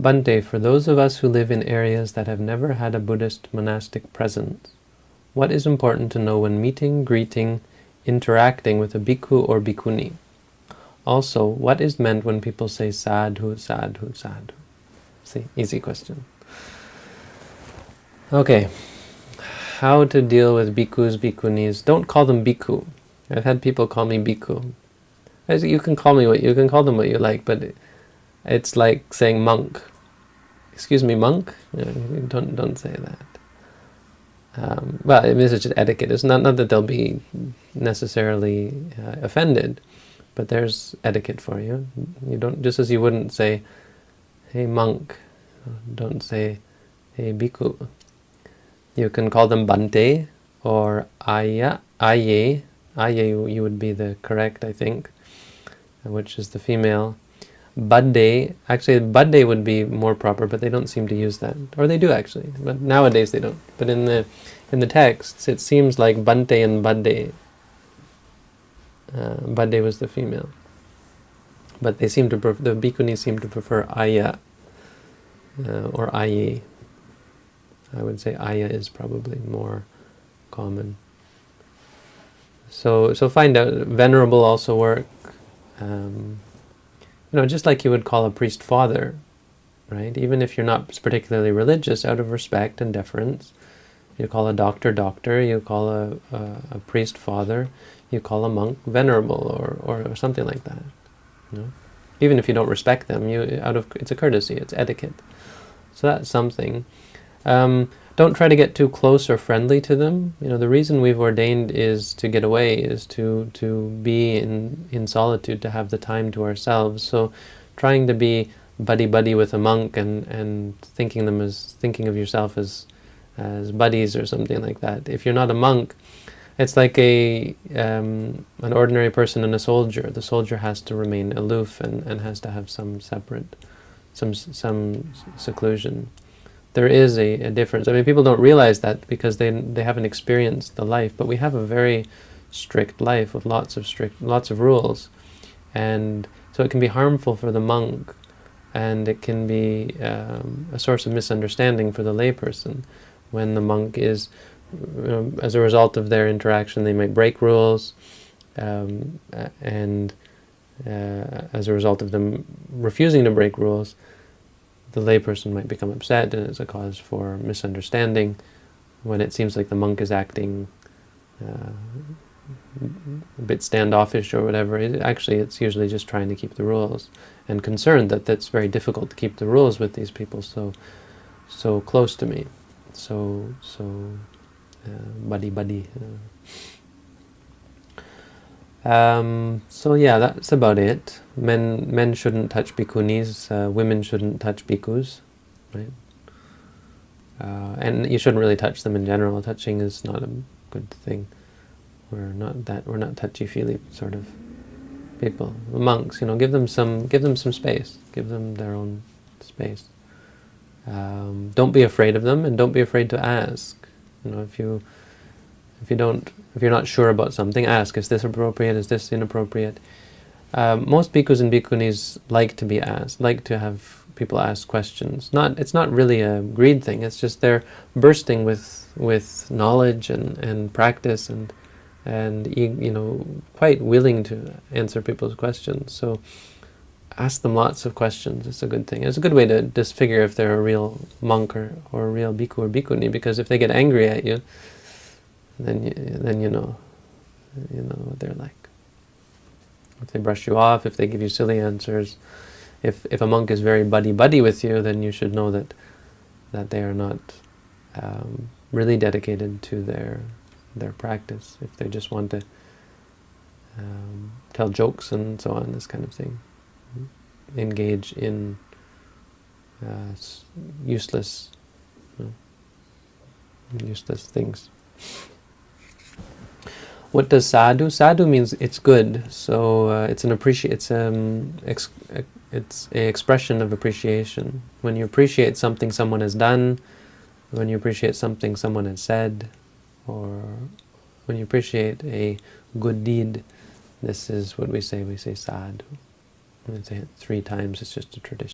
Bhante, for those of us who live in areas that have never had a Buddhist monastic presence, what is important to know when meeting, greeting, interacting with a bhikkhu or bhikkhuni? Also, what is meant when people say sadhu, sadhu, sadhu? See, easy question. Okay, how to deal with bhikkhus, bhikkhunis. Don't call them bhikkhu. I've had people call me bhikkhu. You can call me what you can call them what you like, but it's like saying monk. Excuse me, monk. don't don't say that. Um, well, this is just etiquette. It's not not that they'll be necessarily uh, offended, but there's etiquette for you. You don't just as you wouldn't say, "Hey monk," don't say, "Hey bhikkhu." You can call them Bhante or Ayya, Aye. Aye you would be the correct, I think, which is the female. Budde, actually Budde would be more proper, but they don't seem to use that. Or they do actually, but nowadays they don't. But in the in the texts, it seems like Bhante and Budde. Uh, was the female. But they seem to, the bhikkhunis seem to prefer Ayya uh, or Aye. I would say Ayya is probably more common. So, so find out. Venerable also work. Um, you know, just like you would call a priest father, right? Even if you're not particularly religious, out of respect and deference, you call a doctor doctor, you call a, a, a priest father, you call a monk venerable or, or, something like that. You know? Even if you don't respect them, you out of it's a courtesy, it's etiquette. So that's something. Um, don't try to get too close or friendly to them. You know, the reason we've ordained is to get away, is to, to be in, in solitude, to have the time to ourselves. So trying to be buddy-buddy with a monk and, and thinking them as thinking of yourself as as buddies or something like that. If you're not a monk, it's like a um, an ordinary person and a soldier. The soldier has to remain aloof and, and has to have some separate, some some seclusion there is a, a, difference. I mean, people don't realize that because they they haven't experienced the life. But we have a very strict life with lots of strict, lots of rules, and so it can be harmful for the monk, and it can be um, a source of misunderstanding for the layperson when the monk is, um, as a result of their interaction, they might break rules, um, and uh, as a result of them refusing to break rules, the layperson might become upset and it's a cause for misunderstanding when it seems like the monk is acting uh, a bit standoffish or whatever. It, actually, it's usually just trying to keep the rules and concerned that that's very difficult to keep the rules with these people so so close to me, so so uh, buddy buddy. Uh, um, so yeah, that's about it. Men men shouldn't touch bhikkhunis. uh, women shouldn't touch bhikkhus, right? Uh, and you shouldn't really touch them in general. Touching is not a good thing. We're not that we're not touchy-feely sort of people. The monks, you know, give them some give them some space. Give them their own space. Um, don't be afraid of them, and don't be afraid to ask. You know, if you if you don't, if you're not sure about something, ask, is this appropriate, is this inappropriate? Um, most bhikkhus and bhikkhunis like to be asked, like to have people ask questions. Not, It's not really a greed thing, it's just they're bursting with, with knowledge and, and practice and, and you know, quite willing to answer people's questions. So ask them lots of questions. It's a good thing. It's a good way to disfigure if they're a real monk or, or a real bhikkhu or bhikkhuni, because if they get angry at you, then you, then you know, you know what they're like. If they brush you off, if they give you silly answers, if if a monk is very buddy-buddy with you, then you should know that that they are not um, really dedicated to their their practice. If they just want to um, tell jokes and so on, this kind of thing, engage in uh, useless, you know, useless things. What does sadhu? Sadhu means it's good. So uh, it's an appreciate. It's um, ex it's a expression of appreciation. When you appreciate something someone has done, when you appreciate something someone has said, or when you appreciate a good deed, this is what we say. We say sadhu. We say it three times. It's just a tradition.